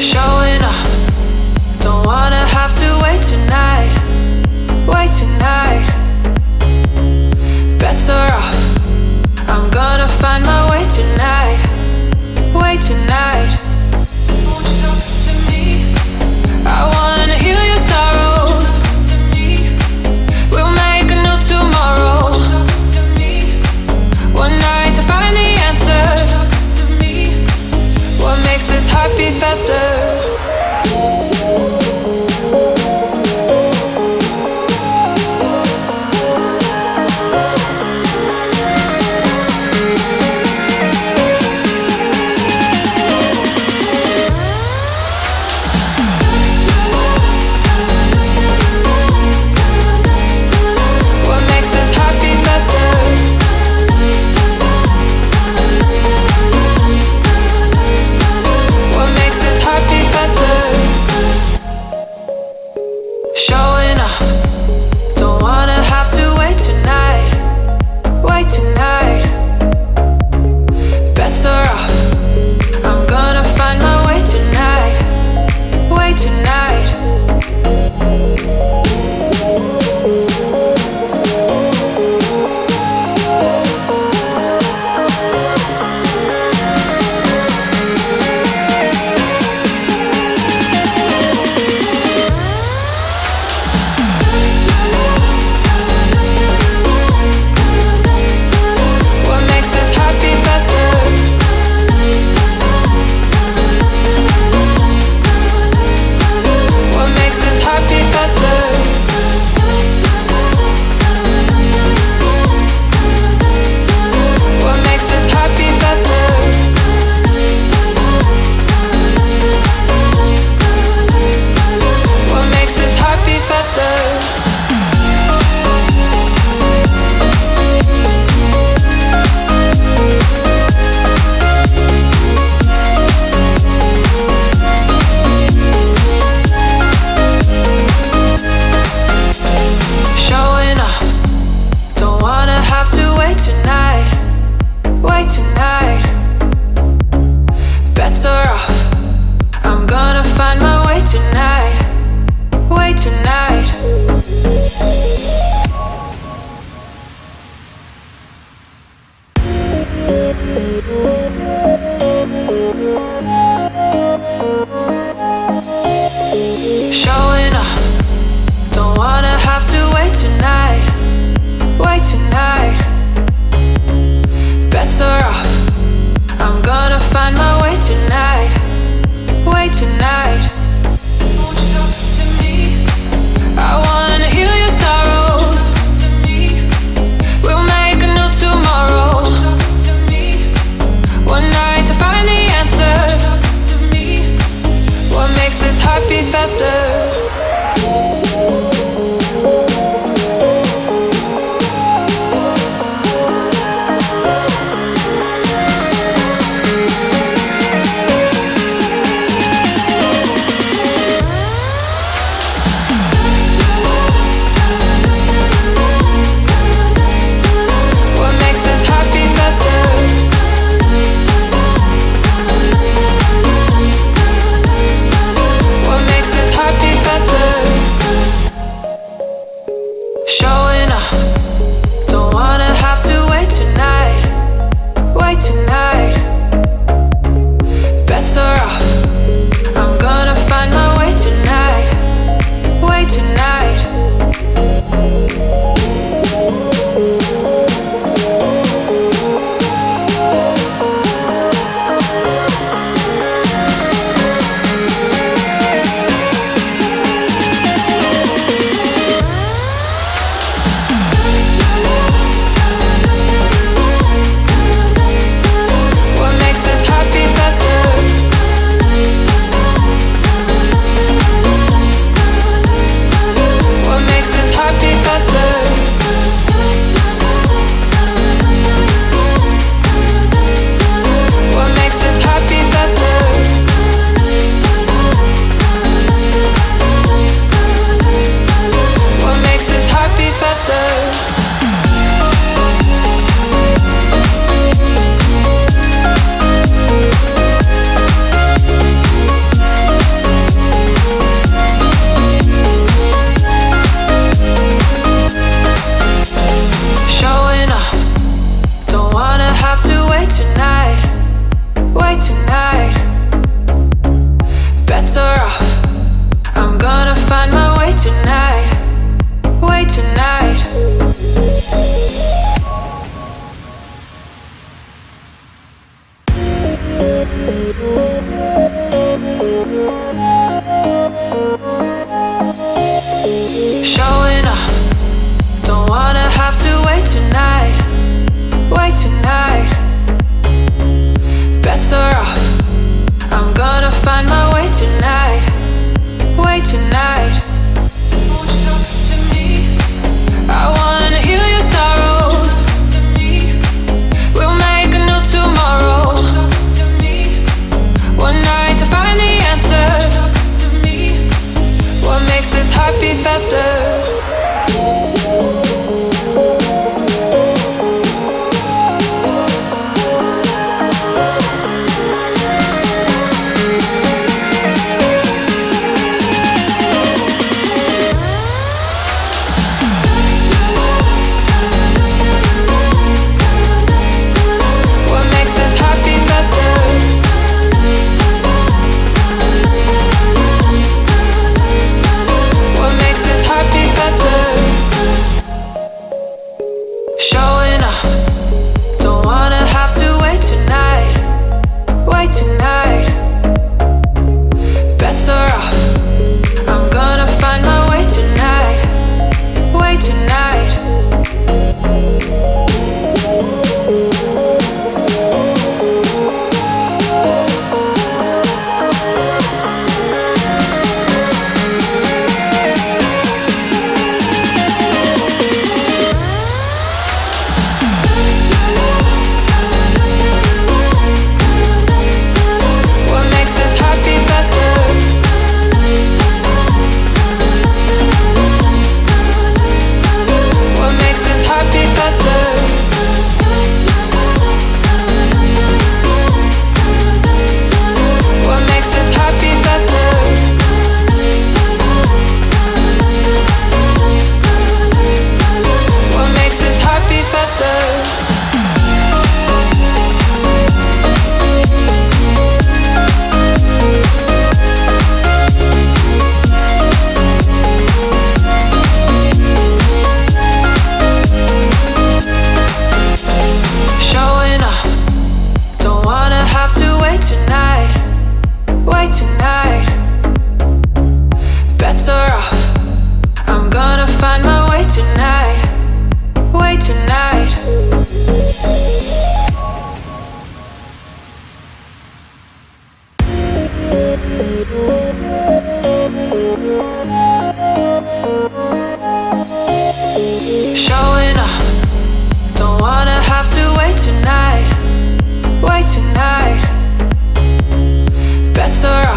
Showing don't wanna have to wait tonight, wait tonight. Better off, I'm gonna find my way tonight, way tonight. tonight. Better off I'm gonna find my way tonight. Way tonight. Show Showing up. don't wanna have to wait tonight, wait tonight. Better off.